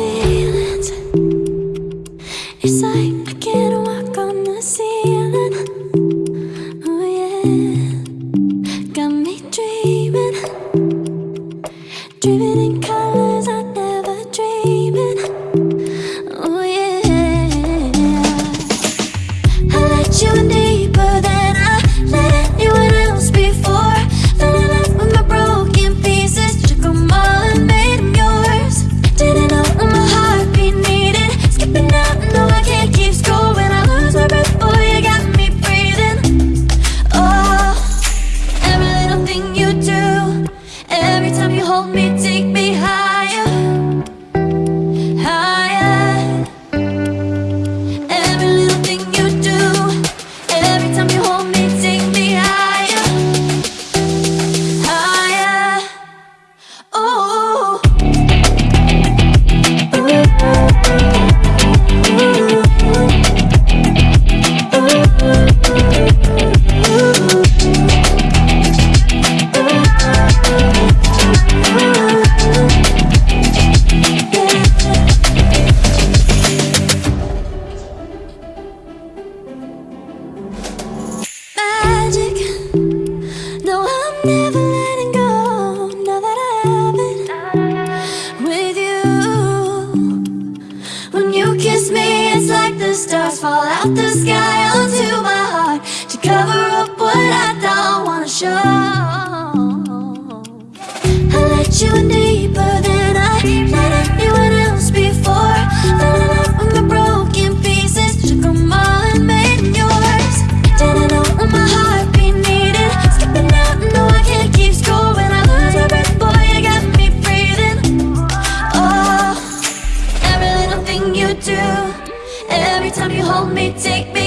feelings. It's like I can't walk on the ceiling. Oh yeah. Got me dreaming. Dreaming in colors I fall out the sky onto my heart To cover up what I don't wanna show. I let you in deeper than I let anyone else before. Fell in love with my broken pieces Took them all and made new Every time you hold me, take me